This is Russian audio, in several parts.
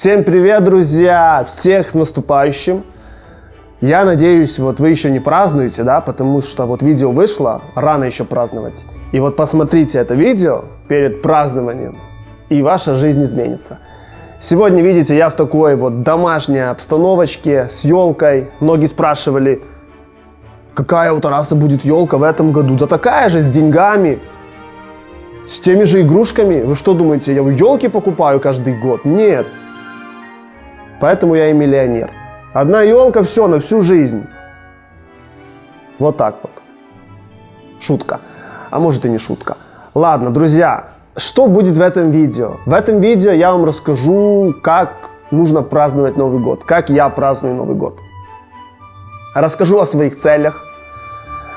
Всем привет, друзья! Всех с наступающим! Я надеюсь, вот вы еще не празднуете, да, потому что вот видео вышло, рано еще праздновать. И вот посмотрите это видео перед празднованием, и ваша жизнь изменится. Сегодня, видите, я в такой вот домашней обстановочке с елкой. Многие спрашивали, какая у Тараса будет елка в этом году? Да такая же, с деньгами, с теми же игрушками. Вы что думаете, я елки покупаю каждый год? Нет. Поэтому я и миллионер. Одна елка, все, на всю жизнь. Вот так вот. Шутка. А может и не шутка. Ладно, друзья, что будет в этом видео? В этом видео я вам расскажу, как нужно праздновать Новый год. Как я праздную Новый год. Расскажу о своих целях.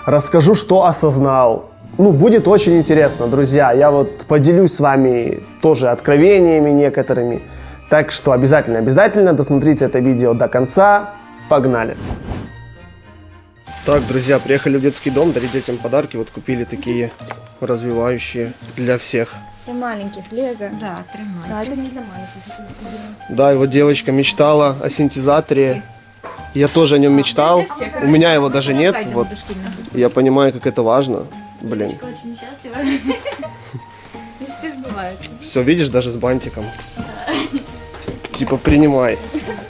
Расскажу, что осознал. Ну, будет очень интересно, друзья. Я вот поделюсь с вами тоже откровениями некоторыми. Так что обязательно, обязательно досмотрите это видео до конца. Погнали! Так, друзья, приехали в детский дом дарить детям подарки. Вот купили такие развивающие для всех. Для маленьких лего. Да, три Да, это не для маленьких. Да, и вот девочка мечтала о синтезаторе. Я тоже о нем мечтал. У меня его даже нет. Вот я понимаю, как это важно. Блин. Очень счастлива. Мечты сбываются. Все, видишь, даже с бантиком Типа принимай.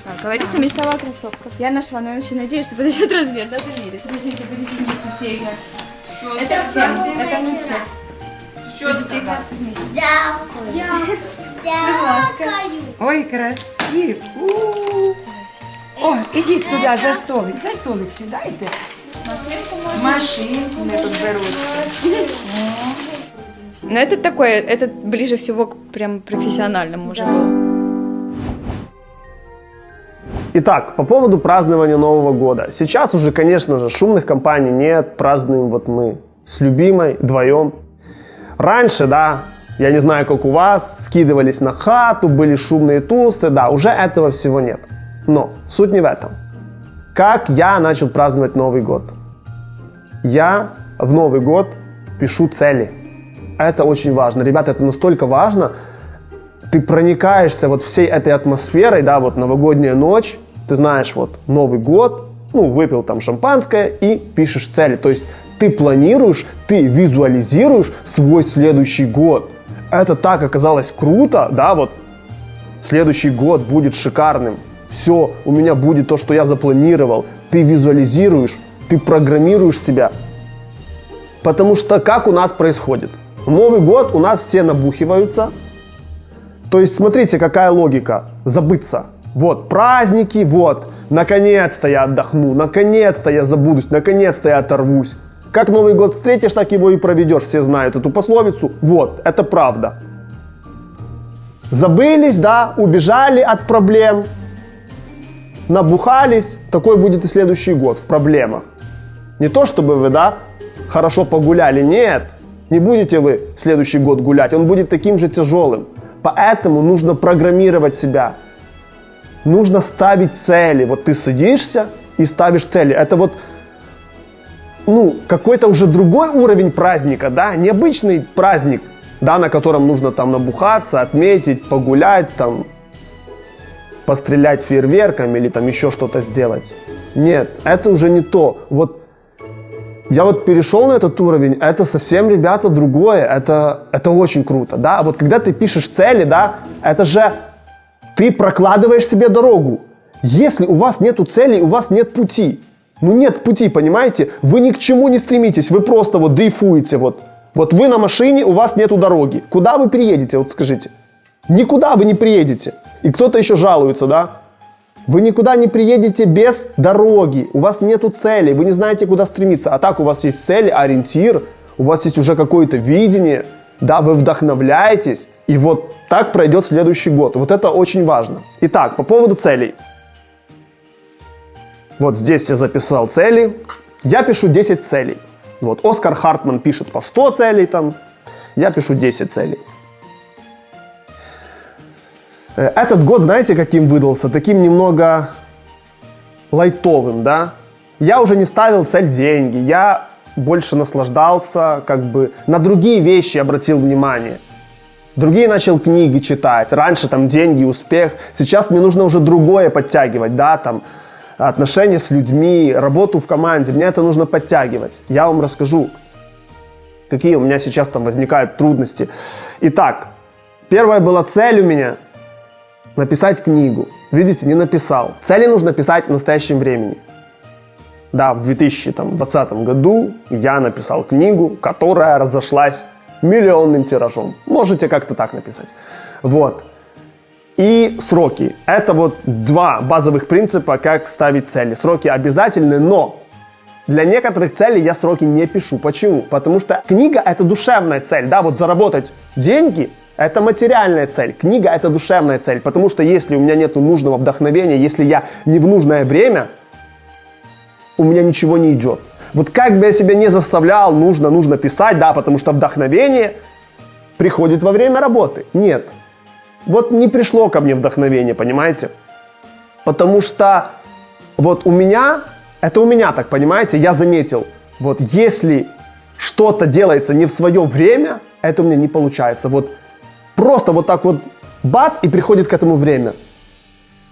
Так, Лариса мечтала о кроссовках. Я нашла, но я очень надеюсь, что подойдет размер, да, померит. Подождите, будете вместе все играть. Это всем, это не все. Будете играть вместе. Дякую. Дякую. Ой, красив. У-у-у. О, ідіть туди за столик. За столик сідайте. Машинку можно. Машинку не тут беруть. Но это такое, это ближе всего к прям профессиональному уже было. Итак, по поводу празднования Нового года. Сейчас уже, конечно же, шумных компаний нет, празднуем вот мы с любимой вдвоем. Раньше, да, я не знаю, как у вас, скидывались на хату, были шумные тусы, да, уже этого всего нет. Но суть не в этом. Как я начал праздновать Новый год? Я в Новый год пишу цели. Это очень важно. Ребята, это настолько важно, ты проникаешься вот всей этой атмосферой, да, вот новогодняя ночь, ты знаешь, вот Новый год, ну, выпил там шампанское и пишешь цели. То есть ты планируешь, ты визуализируешь свой следующий год. Это так оказалось круто, да, вот следующий год будет шикарным. Все, у меня будет то, что я запланировал. Ты визуализируешь, ты программируешь себя. Потому что как у нас происходит? Новый год у нас все набухиваются, то есть смотрите, какая логика. Забыться. Вот праздники, вот. Наконец-то я отдохну, наконец-то я забудусь, наконец-то я оторвусь. Как Новый год встретишь, так его и проведешь. Все знают эту пословицу. Вот, это правда. Забылись, да, убежали от проблем, набухались. Такой будет и следующий год в проблемах. Не то, чтобы вы, да, хорошо погуляли, нет. Не будете вы следующий год гулять, он будет таким же тяжелым. Поэтому нужно программировать себя. Нужно ставить цели. Вот ты садишься и ставишь цели. Это вот ну, какой-то уже другой уровень праздника, да, необычный праздник, да, на котором нужно там набухаться, отметить, погулять, там, пострелять фейерверками или там еще что-то сделать. Нет, это уже не то. Вот я вот перешел на этот уровень, это совсем, ребята, другое, это, это очень круто, да, А вот когда ты пишешь цели, да, это же ты прокладываешь себе дорогу. Если у вас нету целей, у вас нет пути. Ну нет пути, понимаете? Вы ни к чему не стремитесь, вы просто вот дрейфуете, вот. Вот вы на машине, у вас нету дороги. Куда вы приедете, вот скажите? Никуда вы не приедете. И кто-то еще жалуется, да? Вы никуда не приедете без дороги, у вас нету цели, вы не знаете, куда стремиться. А так у вас есть цель, ориентир, у вас есть уже какое-то видение, да, вы вдохновляетесь, и вот так пройдет следующий год. Вот это очень важно. Итак, по поводу целей. Вот здесь я записал цели. Я пишу 10 целей. Вот Оскар Хартман пишет по 100 целей там. Я пишу 10 целей. Э, Этот год, знаете, каким выдался? Таким немного лайтовым, да? Я уже не ставил цель деньги, я больше наслаждался, как бы на другие вещи обратил внимание. Другие начал книги читать. Раньше там деньги, успех. Сейчас мне нужно уже другое подтягивать, да, там отношения с людьми, работу в команде. Мне это нужно подтягивать. Я вам расскажу, какие у меня сейчас там возникают трудности. Итак, первая была цель у меня написать книгу. Видите, не написал. Цели нужно писать в настоящем времени. Да, в 2020 году я написал книгу, которая разошлась миллионным тиражом. Можете как-то так написать. Вот. И сроки. Это вот два базовых принципа, как ставить цели. Сроки обязательны, но для некоторых целей я сроки не пишу. Почему? Потому что книга это душевная цель. Да, вот заработать деньги это материальная цель. Книга это душевная цель. Потому что если у меня нет нужного вдохновения, если я не в нужное время, у меня ничего не идет. Вот как бы я себя не заставлял, нужно, нужно писать, да, потому что вдохновение приходит во время работы. Нет. Вот не пришло ко мне вдохновение, понимаете? Потому что вот у меня, это у меня так, понимаете, я заметил, вот если что-то делается не в свое время, это у меня не получается. Вот просто вот так вот бац, и приходит к этому время.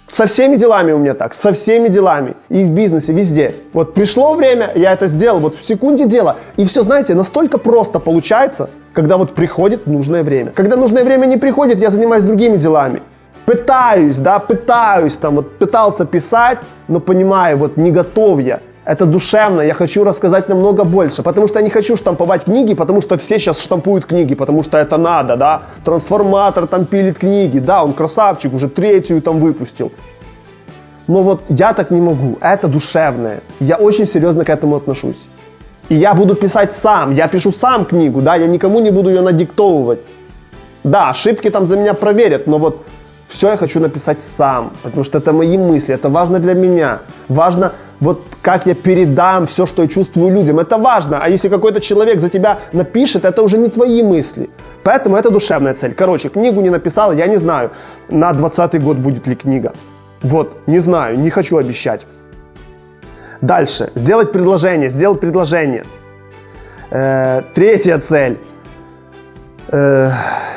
Со всеми делами у меня так, со всеми делами. И в бизнесе, везде. Вот пришло время, я это сделал, вот в секунде дела. И все, знаете, настолько просто получается, когда вот приходит нужное время. Когда нужное время не приходит, я занимаюсь другими делами. Пытаюсь, да, пытаюсь, там вот пытался писать, но понимаю, вот не готов я это душевно, я хочу рассказать намного больше, потому что я не хочу штамповать книги, потому что все сейчас штампуют книги, потому что это надо, да, трансформатор там пилит книги, да, он красавчик, уже третью там выпустил. Но вот я так не могу, это душевное, я очень серьезно к этому отношусь. И я буду писать сам, я пишу сам книгу, да, я никому не буду ее надиктовывать. Да, ошибки там за меня проверят, но вот все я хочу написать сам, потому что это мои мысли, это важно для меня. Важно вот как я передам все, что я чувствую людям. Это важно. А если какой-то человек за тебя напишет, это уже не твои мысли. Поэтому это душевная цель. Короче, книгу не написал, я не знаю, на 20 год будет ли книга. Вот, не знаю, не хочу обещать. Дальше. Сделать предложение, сделать предложение. Э, третья цель. Э,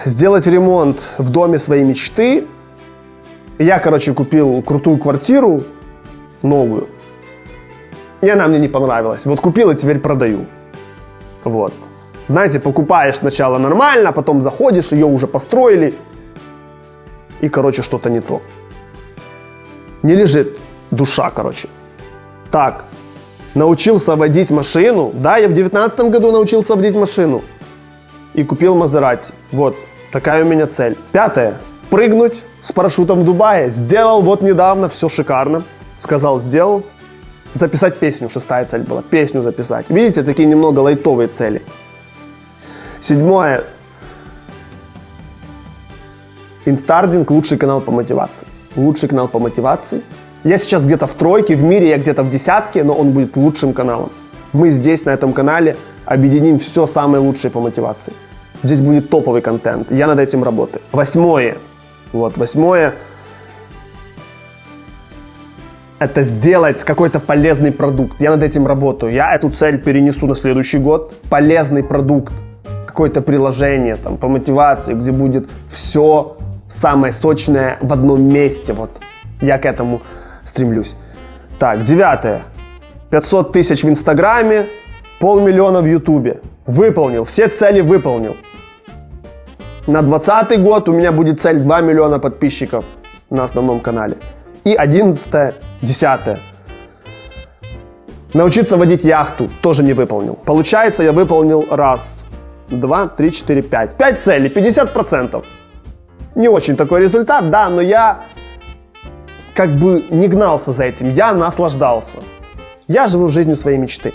сделать ремонт в доме своей мечты. Я, короче, купил крутую квартиру, новую. И она мне не понравилась. Вот купил и теперь продаю. Вот. Знаете, покупаешь сначала нормально, а потом заходишь, ее уже построили. И, короче, что-то не то. Не лежит душа, короче. Так, научился водить машину. Да, я в девятнадцатом году научился водить машину. И купил Мазерати. Вот, такая у меня цель. Пятое. Прыгнуть с парашютом в Дубае. Сделал вот недавно, все шикарно. Сказал, сделал записать песню, шестая цель была, песню записать. Видите, такие немного лайтовые цели. Седьмое. Инстардинг – лучший канал по мотивации. Лучший канал по мотивации. Я сейчас где-то в тройке, в мире я где-то в десятке, но он будет лучшим каналом. Мы здесь, на этом канале, объединим все самое лучшее по мотивации. Здесь будет топовый контент. Я над этим работаю. Восьмое. Вот, восьмое – это сделать какой-то полезный продукт. Я над этим работаю. Я эту цель перенесу на следующий год. Полезный продукт, какое-то приложение там, по мотивации, где будет все самое сочное в одном месте. Вот я к этому стремлюсь. Так, девятое. 500 тысяч в Инстаграме, полмиллиона в Ютубе. Выполнил, все цели выполнил. На 2020 год у меня будет цель 2 миллиона подписчиков на основном канале. И 11 Десятое. Научиться водить яхту тоже не выполнил. Получается, я выполнил раз, два, три, четыре, пять. Пять целей, 50%. Не очень такой результат, да, но я как бы не гнался за этим, я наслаждался. Я живу жизнью своей мечты.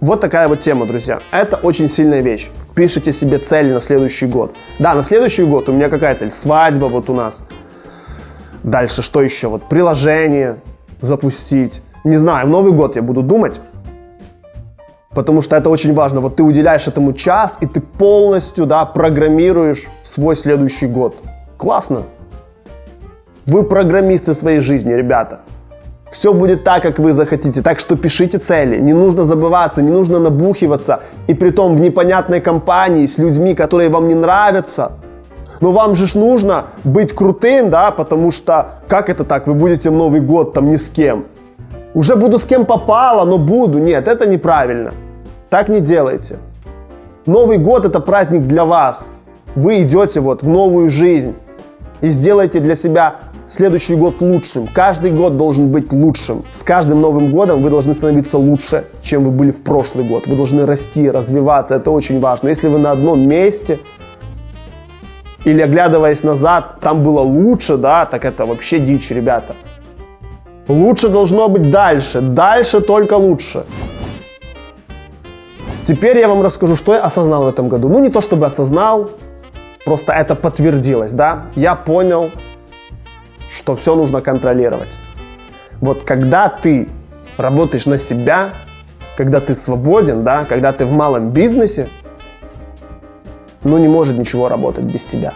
Вот такая вот тема, друзья. Это очень сильная вещь. Пишите себе цели на следующий год. Да, на следующий год у меня какая цель? Свадьба вот у нас. Дальше что еще? Вот приложение, запустить. Не знаю, в Новый год я буду думать, потому что это очень важно. Вот ты уделяешь этому час, и ты полностью, да, программируешь свой следующий год. Классно. Вы программисты своей жизни, ребята. Все будет так, как вы захотите. Так что пишите цели. Не нужно забываться, не нужно набухиваться. И при том в непонятной компании с людьми, которые вам не нравятся. Но вам же ж нужно быть крутым, да, потому что как это так, вы будете в Новый год там ни с кем? Уже буду с кем попало, но буду. Нет, это неправильно. Так не делайте. Новый год это праздник для вас. Вы идете вот в новую жизнь и сделайте для себя следующий год лучшим. Каждый год должен быть лучшим. С каждым Новым годом вы должны становиться лучше, чем вы были в прошлый год. Вы должны расти, развиваться. Это очень важно. Если вы на одном месте или оглядываясь назад, там было лучше, да, так это вообще дичь, ребята. Лучше должно быть дальше. Дальше только лучше. Теперь я вам расскажу, что я осознал в этом году. Ну, не то чтобы осознал, просто это подтвердилось, да. Я понял, что все нужно контролировать. Вот когда ты работаешь на себя, когда ты свободен, да, когда ты в малом бизнесе, ну не может ничего работать без тебя.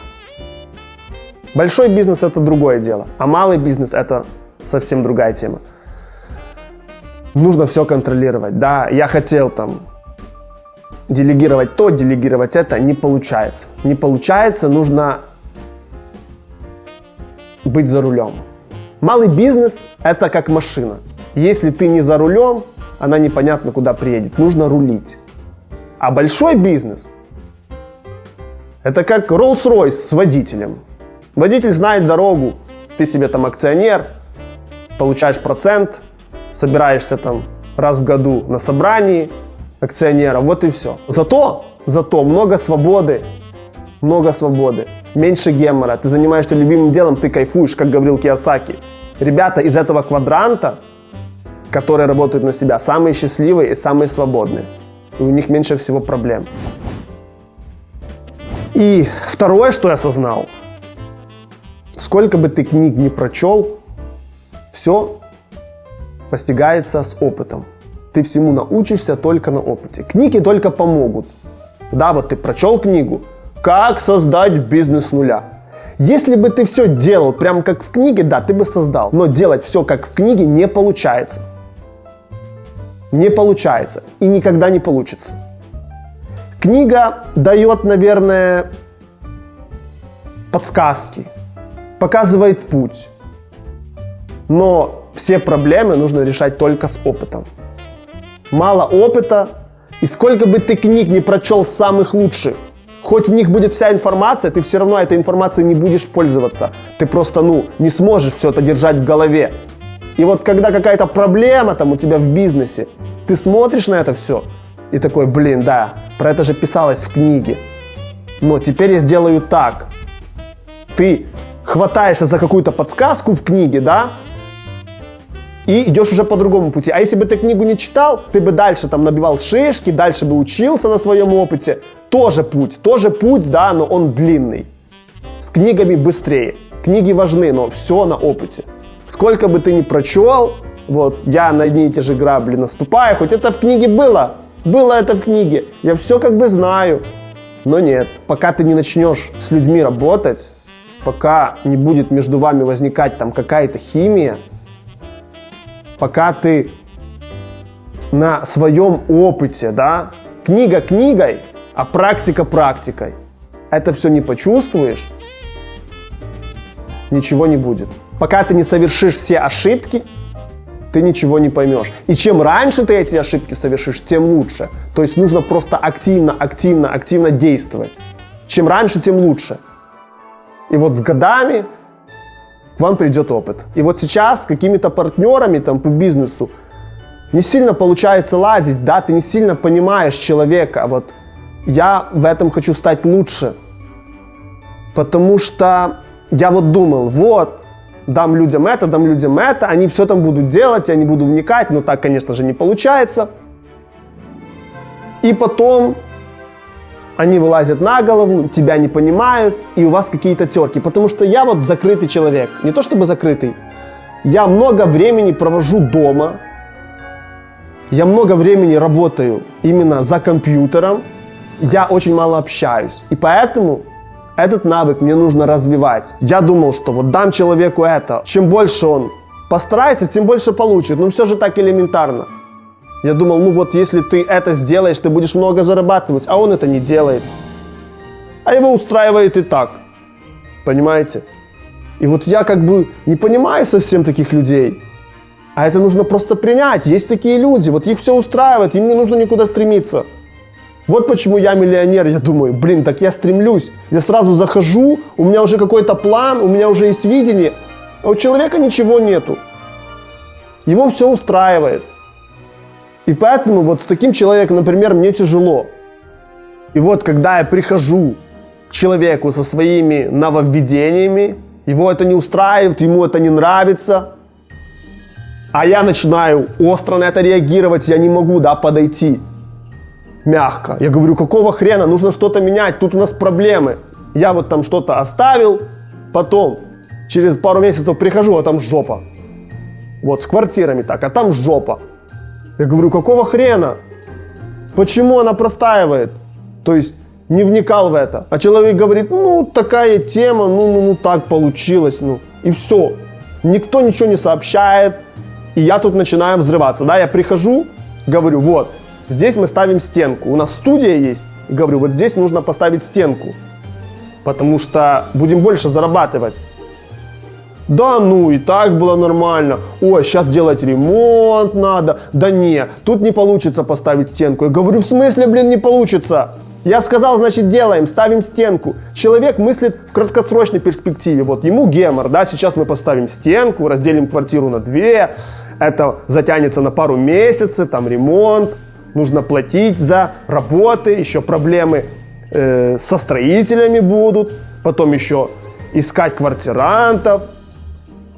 Большой бизнес это другое дело, а малый бизнес это совсем другая тема. Нужно все контролировать. Да, я хотел там делегировать то, делегировать это, не получается. Не получается, нужно быть за рулем. Малый бизнес – это как машина. Если ты не за рулем, она непонятно куда приедет. Нужно рулить. А большой бизнес – это как Rolls-Royce с водителем. Водитель знает дорогу, ты себе там акционер, получаешь процент, собираешься там раз в году на собрании акционеров, вот и все. Зато, зато много свободы, много свободы меньше гемора, ты занимаешься любимым делом, ты кайфуешь, как говорил Киосаки. Ребята из этого квадранта, которые работают на себя, самые счастливые и самые свободные. И у них меньше всего проблем. И второе, что я осознал, сколько бы ты книг не прочел, все постигается с опытом. Ты всему научишься только на опыте. Книги только помогут. Да, вот ты прочел книгу, как создать бизнес с нуля? Если бы ты все делал прям как в книге, да, ты бы создал. Но делать все как в книге не получается. Не получается. И никогда не получится. Книга дает, наверное, подсказки, показывает путь. Но все проблемы нужно решать только с опытом. Мало опыта, и сколько бы ты книг не прочел самых лучших, Хоть в них будет вся информация, ты все равно этой информацией не будешь пользоваться. Ты просто, ну, не сможешь все это держать в голове. И вот когда какая-то проблема там у тебя в бизнесе, ты смотришь на это все и такой, блин, да, про это же писалось в книге. Но теперь я сделаю так. Ты хватаешься за какую-то подсказку в книге, да, и идешь уже по другому пути. А если бы ты книгу не читал, ты бы дальше там набивал шишки, дальше бы учился на своем опыте, тоже путь, тоже путь, да, но он длинный. С книгами быстрее. Книги важны, но все на опыте. Сколько бы ты ни прочел, вот, я на одни и те же грабли наступаю, хоть это в книге было, было это в книге, я все как бы знаю, но нет, пока ты не начнешь с людьми работать, пока не будет между вами возникать там какая-то химия, пока ты на своем опыте, да, книга книгой, а практика практикой. Это все не почувствуешь, ничего не будет. Пока ты не совершишь все ошибки, ты ничего не поймешь. И чем раньше ты эти ошибки совершишь, тем лучше. То есть нужно просто активно, активно, активно действовать. Чем раньше, тем лучше. И вот с годами к вам придет опыт. И вот сейчас с какими-то партнерами там по бизнесу не сильно получается ладить, да, ты не сильно понимаешь человека, вот я в этом хочу стать лучше. Потому что я вот думал, вот, дам людям это, дам людям это, они все там будут делать, я не буду вникать, но так, конечно же, не получается. И потом они вылазят на голову, тебя не понимают, и у вас какие-то терки. Потому что я вот закрытый человек. Не то чтобы закрытый. Я много времени провожу дома. Я много времени работаю именно за компьютером я очень мало общаюсь. И поэтому этот навык мне нужно развивать. Я думал, что вот дам человеку это. Чем больше он постарается, тем больше получит. Но все же так элементарно. Я думал, ну вот если ты это сделаешь, ты будешь много зарабатывать, а он это не делает. А его устраивает и так. Понимаете? И вот я как бы не понимаю совсем таких людей. А это нужно просто принять. Есть такие люди, вот их все устраивает, им не нужно никуда стремиться. Вот почему я миллионер, я думаю, блин, так я стремлюсь. Я сразу захожу, у меня уже какой-то план, у меня уже есть видение, а у человека ничего нету. Его все устраивает. И поэтому вот с таким человеком, например, мне тяжело. И вот когда я прихожу к человеку со своими нововведениями, его это не устраивает, ему это не нравится, а я начинаю остро на это реагировать, я не могу, да, подойти мягко. Я говорю, какого хрена, нужно что-то менять, тут у нас проблемы. Я вот там что-то оставил, потом через пару месяцев прихожу, а там жопа. Вот с квартирами так, а там жопа. Я говорю, какого хрена? Почему она простаивает? То есть не вникал в это. А человек говорит, ну такая тема, ну, ну, ну так получилось, ну и все. Никто ничего не сообщает, и я тут начинаю взрываться. Да, я прихожу, говорю, вот, здесь мы ставим стенку. У нас студия есть. И говорю, вот здесь нужно поставить стенку. Потому что будем больше зарабатывать. Да ну, и так было нормально. Ой, сейчас делать ремонт надо. Да не, тут не получится поставить стенку. Я говорю, в смысле, блин, не получится? Я сказал, значит, делаем, ставим стенку. Человек мыслит в краткосрочной перспективе. Вот ему гемор, да, сейчас мы поставим стенку, разделим квартиру на две, это затянется на пару месяцев, там ремонт, нужно платить за работы, еще проблемы э, со строителями будут, потом еще искать квартирантов,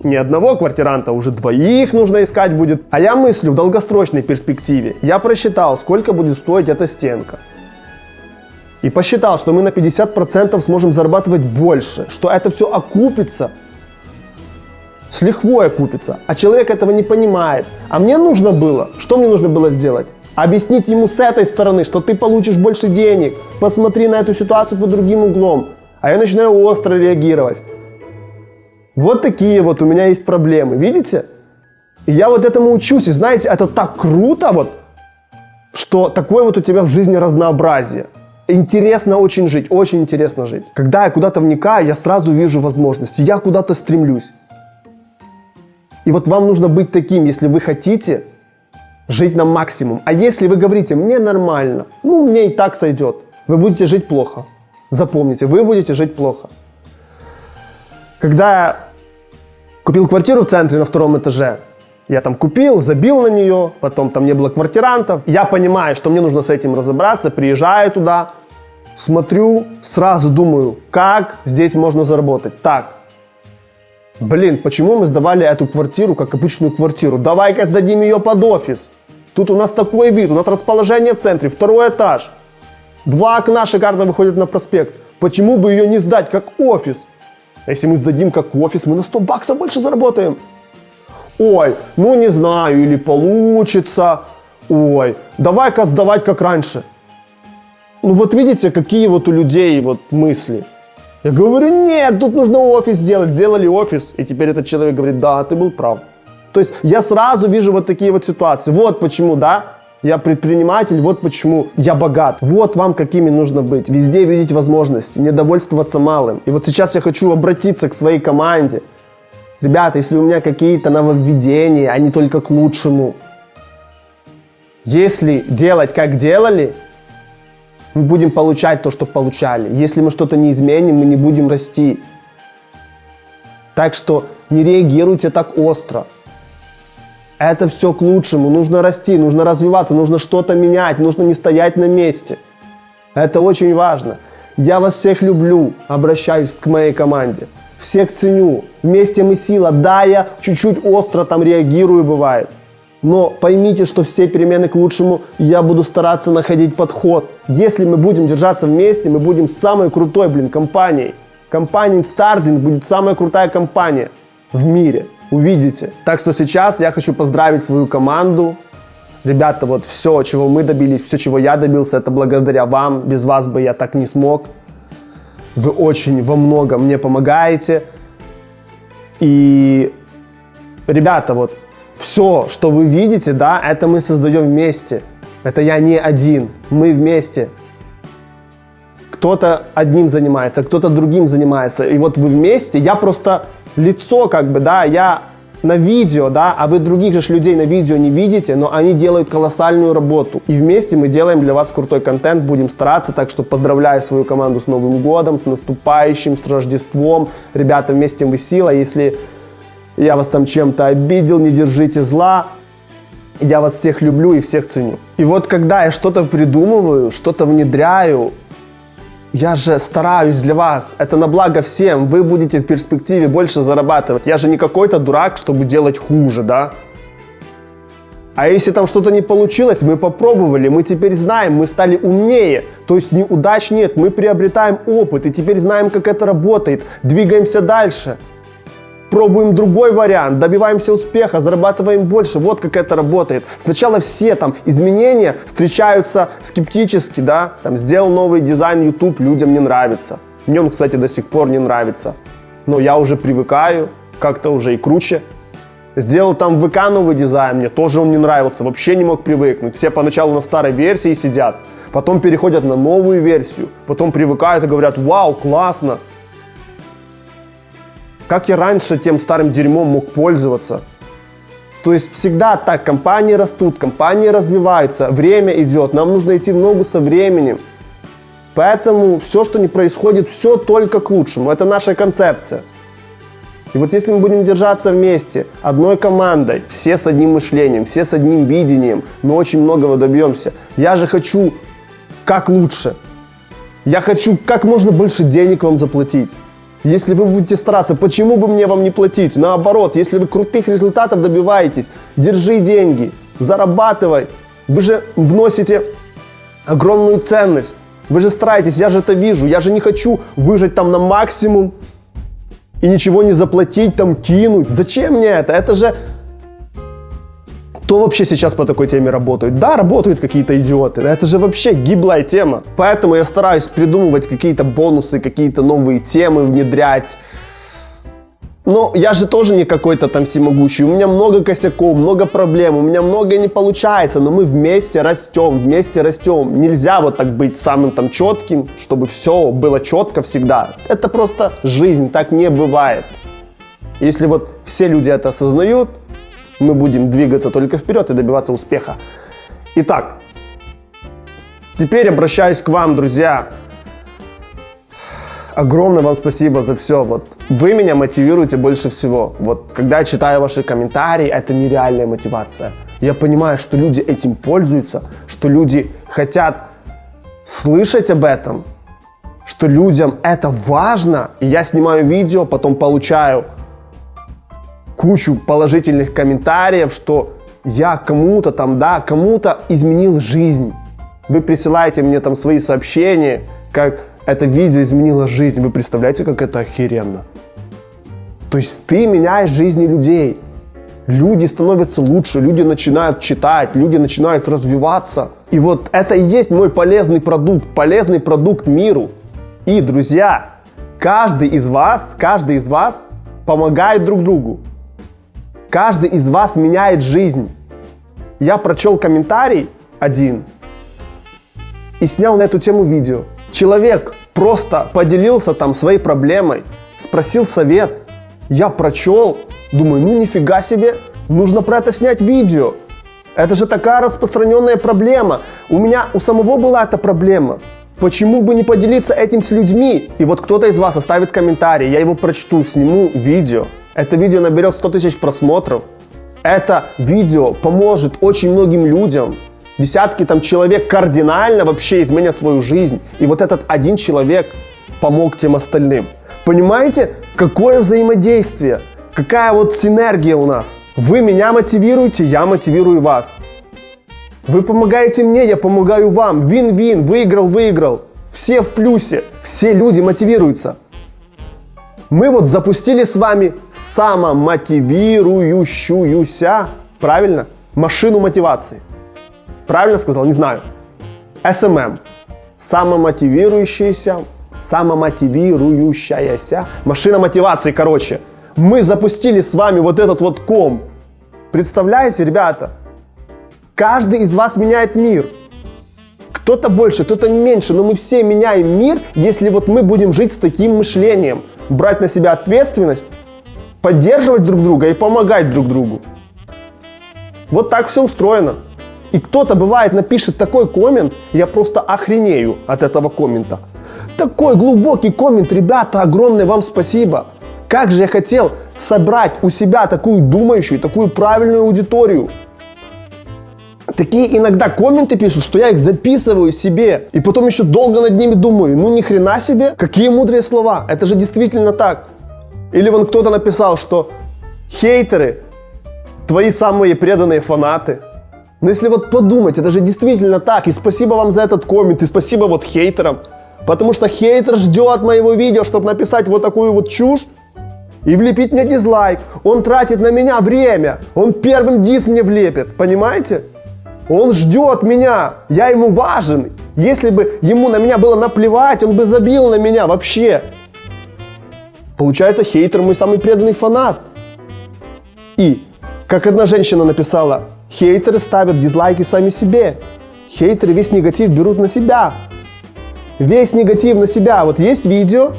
не одного квартиранта, уже двоих нужно искать будет. А я мыслю в долгосрочной перспективе. Я просчитал, сколько будет стоить эта стенка. И посчитал, что мы на 50% сможем зарабатывать больше, что это все окупится с лихвой окупится. А человек этого не понимает. А мне нужно было, что мне нужно было сделать? Объяснить ему с этой стороны, что ты получишь больше денег. Посмотри на эту ситуацию под другим углом. А я начинаю остро реагировать. Вот такие вот у меня есть проблемы. Видите? И я вот этому учусь. И знаете, это так круто вот, что такое вот у тебя в жизни разнообразие. Интересно очень жить, очень интересно жить. Когда я куда-то вникаю, я сразу вижу возможности. Я куда-то стремлюсь. И вот вам нужно быть таким, если вы хотите жить на максимум. А если вы говорите, мне нормально, ну мне и так сойдет, вы будете жить плохо. Запомните, вы будете жить плохо. Когда я купил квартиру в центре на втором этаже, я там купил, забил на нее, потом там не было квартирантов. Я понимаю, что мне нужно с этим разобраться, приезжаю туда, смотрю, сразу думаю, как здесь можно заработать. Так, Блин, почему мы сдавали эту квартиру как обычную квартиру? Давай-ка сдадим ее под офис. Тут у нас такой вид, у нас расположение в центре, второй этаж. Два окна шикарно выходят на проспект. Почему бы ее не сдать как офис? Если мы сдадим как офис, мы на 100 баксов больше заработаем. Ой, ну не знаю, или получится. Ой, давай-ка сдавать как раньше. Ну вот видите, какие вот у людей вот мысли. Я говорю, нет, тут нужно офис сделать. Сделали офис, и теперь этот человек говорит, да, ты был прав. То есть я сразу вижу вот такие вот ситуации. Вот почему, да, я предприниматель, вот почему я богат. Вот вам какими нужно быть. Везде видеть возможности, не довольствоваться малым. И вот сейчас я хочу обратиться к своей команде. Ребята, если у меня какие-то нововведения, они только к лучшему. Если делать как делали, мы будем получать то, что получали. Если мы что-то не изменим, мы не будем расти. Так что не реагируйте так остро. Это все к лучшему. Нужно расти, нужно развиваться, нужно что-то менять, нужно не стоять на месте. Это очень важно. Я вас всех люблю, обращаюсь к моей команде. Всех ценю. Вместе мы сила. Да, я чуть-чуть остро там реагирую, бывает. Но поймите, что все перемены к лучшему, я буду стараться находить подход. Если мы будем держаться вместе, мы будем самой крутой, блин, компанией. Компания Starding будет самая крутая компания в мире. Увидите. Так что сейчас я хочу поздравить свою команду. Ребята, вот все, чего мы добились, все, чего я добился, это благодаря вам. Без вас бы я так не смог. Вы очень во многом мне помогаете. И, ребята, вот все, что вы видите, да, это мы создаем вместе. Это я не один, мы вместе. кто-то одним занимается, кто-то другим занимается. И вот вы вместе, я просто лицо как бы, да, я на видео, да, а вы других же людей на видео не видите, но они делают колоссальную работу. И вместе мы делаем для вас крутой контент, будем стараться, так что поздравляю свою команду с Новым годом, с наступающим, с Рождеством. Ребята, вместе мы сила, если я вас там чем-то обидел, не держите зла. Я вас всех люблю и всех ценю. И вот когда я что-то придумываю, что-то внедряю, я же стараюсь для вас. Это на благо всем. Вы будете в перспективе больше зарабатывать. Я же не какой-то дурак, чтобы делать хуже, да? А если там что-то не получилось, мы попробовали, мы теперь знаем, мы стали умнее. То есть неудач нет, мы приобретаем опыт и теперь знаем, как это работает. Двигаемся дальше пробуем другой вариант, добиваемся успеха, зарабатываем больше. Вот как это работает. Сначала все там изменения встречаются скептически, да, там сделал новый дизайн YouTube, людям не нравится. Мне он, кстати, до сих пор не нравится. Но я уже привыкаю, как-то уже и круче. Сделал там ВК новый дизайн, мне тоже он не нравился, вообще не мог привыкнуть. Все поначалу на старой версии сидят, потом переходят на новую версию, потом привыкают и говорят, вау, классно, как я раньше тем старым дерьмом мог пользоваться? То есть всегда так, компании растут, компании развиваются, время идет, нам нужно идти в ногу со временем. Поэтому все, что не происходит, все только к лучшему. Это наша концепция. И вот если мы будем держаться вместе, одной командой, все с одним мышлением, все с одним видением, мы очень многого добьемся. Я же хочу как лучше. Я хочу как можно больше денег вам заплатить. Если вы будете стараться, почему бы мне вам не платить? Наоборот, если вы крутых результатов добиваетесь, держи деньги, зарабатывай. Вы же вносите огромную ценность. Вы же стараетесь, я же это вижу. Я же не хочу выжать там на максимум и ничего не заплатить, там кинуть. Зачем мне это? Это же кто вообще сейчас по такой теме работает? Да, работают какие-то идиоты. Это же вообще гиблая тема. Поэтому я стараюсь придумывать какие-то бонусы, какие-то новые темы внедрять. Но я же тоже не какой-то там всемогущий. У меня много косяков, много проблем, у меня многое не получается, но мы вместе растем, вместе растем. Нельзя вот так быть самым там четким, чтобы все было четко всегда. Это просто жизнь, так не бывает. Если вот все люди это осознают, мы будем двигаться только вперед и добиваться успеха. Итак, теперь обращаюсь к вам, друзья. Огромное вам спасибо за все. Вот вы меня мотивируете больше всего. Вот когда я читаю ваши комментарии, это нереальная мотивация. Я понимаю, что люди этим пользуются, что люди хотят слышать об этом, что людям это важно. И я снимаю видео, потом получаю кучу положительных комментариев, что я кому-то там, да, кому-то изменил жизнь. Вы присылаете мне там свои сообщения, как это видео изменило жизнь. Вы представляете, как это охеренно? То есть ты меняешь жизни людей. Люди становятся лучше, люди начинают читать, люди начинают развиваться. И вот это и есть мой полезный продукт, полезный продукт миру. И, друзья, каждый из вас, каждый из вас помогает друг другу. Каждый из вас меняет жизнь. Я прочел комментарий один и снял на эту тему видео. Человек просто поделился там своей проблемой, спросил совет. Я прочел, думаю, ну нифига себе, нужно про это снять видео. Это же такая распространенная проблема. У меня у самого была эта проблема. Почему бы не поделиться этим с людьми? И вот кто-то из вас оставит комментарий, я его прочту, сниму видео. Это видео наберет 100 тысяч просмотров. Это видео поможет очень многим людям. Десятки там человек кардинально вообще изменят свою жизнь. И вот этот один человек помог тем остальным. Понимаете, какое взаимодействие? Какая вот синергия у нас? Вы меня мотивируете, я мотивирую вас. Вы помогаете мне, я помогаю вам. Вин-вин, выиграл-выиграл. Все в плюсе, все люди мотивируются. Мы вот запустили с вами самомотивирующуюся, правильно, машину мотивации. Правильно сказал? Не знаю. SMM. Самомотивирующаяся, самомотивирующаяся машина мотивации, короче. Мы запустили с вами вот этот вот ком. Представляете, ребята? Каждый из вас меняет мир. Кто-то больше, кто-то меньше, но мы все меняем мир, если вот мы будем жить с таким мышлением. Брать на себя ответственность, поддерживать друг друга и помогать друг другу. Вот так все устроено. И кто-то, бывает, напишет такой коммент, я просто охренею от этого коммента. Такой глубокий коммент, ребята, огромное вам спасибо. Как же я хотел собрать у себя такую думающую, такую правильную аудиторию. Такие иногда комменты пишут, что я их записываю себе. И потом еще долго над ними думаю. Ну ни хрена себе, какие мудрые слова. Это же действительно так. Или вон кто-то написал, что хейтеры твои самые преданные фанаты. Но если вот подумать, это же действительно так. И спасибо вам за этот коммент, и спасибо вот хейтерам. Потому что хейтер ждет моего видео, чтобы написать вот такую вот чушь и влепить мне дизлайк. Он тратит на меня время. Он первым дис мне влепит. Понимаете? Он ждет меня. Я ему важен. Если бы ему на меня было наплевать, он бы забил на меня вообще. Получается, хейтер мой самый преданный фанат. И, как одна женщина написала, хейтеры ставят дизлайки сами себе. Хейтеры весь негатив берут на себя. Весь негатив на себя. Вот есть видео,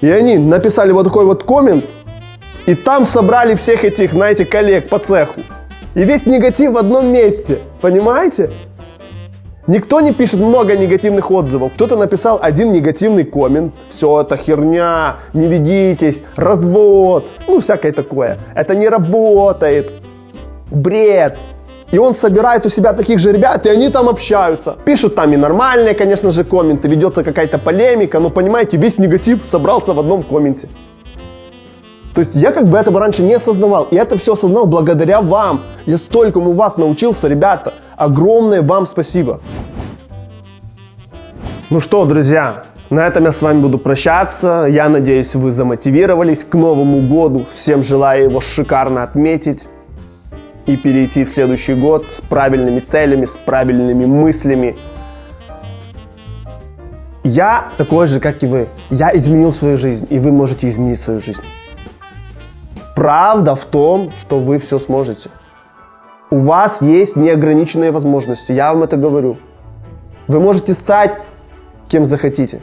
и они написали вот такой вот коммент, и там собрали всех этих, знаете, коллег по цеху. И весь негатив в одном месте. Понимаете? Никто не пишет много негативных отзывов. Кто-то написал один негативный коммент. Все это херня, не ведитесь, развод, ну всякое такое. Это не работает. Бред. И он собирает у себя таких же ребят, и они там общаются. Пишут там и нормальные, конечно же, комменты, ведется какая-то полемика, но понимаете, весь негатив собрался в одном комменте. То есть я как бы этого раньше не осознавал, и это все осознал благодаря вам. Я столькому вас научился, ребята. Огромное вам спасибо. Ну что, друзья, на этом я с вами буду прощаться. Я надеюсь, вы замотивировались к Новому году. Всем желаю его шикарно отметить и перейти в следующий год с правильными целями, с правильными мыслями. Я такой же, как и вы. Я изменил свою жизнь, и вы можете изменить свою жизнь. Правда в том, что вы все сможете. У вас есть неограниченные возможности, я вам это говорю. Вы можете стать кем захотите.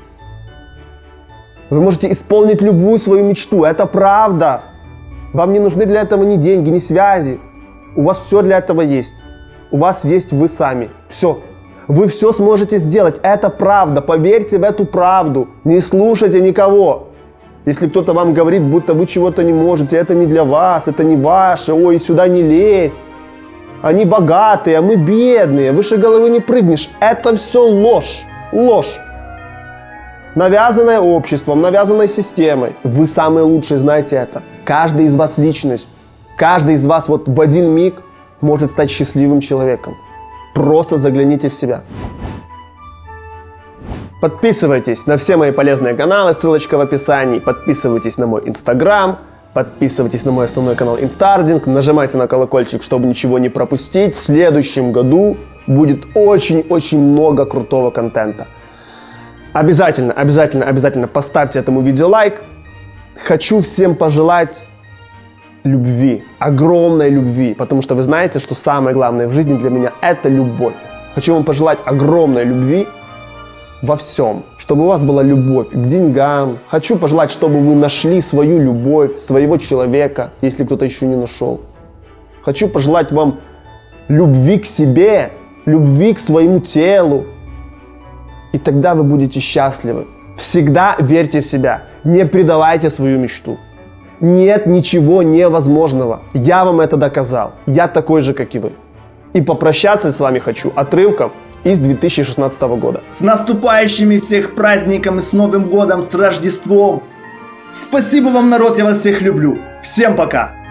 Вы можете исполнить любую свою мечту, это правда. Вам не нужны для этого ни деньги, ни связи. У вас все для этого есть. У вас есть вы сами. Все. Вы все сможете сделать. Это правда. Поверьте в эту правду. Не слушайте никого. Если кто-то вам говорит, будто вы чего-то не можете, это не для вас, это не ваше, ой, сюда не лезь. Они богатые, а мы бедные, выше головы не прыгнешь. Это все ложь. Ложь. Навязанная обществом, навязанной системой. Вы самые лучшие, знаете это. Каждый из вас личность. Каждый из вас вот в один миг может стать счастливым человеком. Просто загляните в себя. Подписывайтесь на все мои полезные каналы, ссылочка в описании. Подписывайтесь на мой инстаграм, подписывайтесь на мой основной канал Инстардинг, нажимайте на колокольчик, чтобы ничего не пропустить. В следующем году будет очень-очень много крутого контента. Обязательно, обязательно, обязательно поставьте этому видео лайк. Хочу всем пожелать любви, огромной любви, потому что вы знаете, что самое главное в жизни для меня это любовь. Хочу вам пожелать огромной любви во всем, чтобы у вас была любовь к деньгам. Хочу пожелать, чтобы вы нашли свою любовь, своего человека, если кто-то еще не нашел. Хочу пожелать вам любви к себе, любви к своему телу. И тогда вы будете счастливы. Всегда верьте в себя. Не предавайте свою мечту. Нет ничего невозможного. Я вам это доказал. Я такой же, как и вы. И попрощаться с вами хочу отрывком из 2016 года. С наступающими всех праздником и с Новым годом, с Рождеством! Спасибо вам, народ, я вас всех люблю. Всем пока!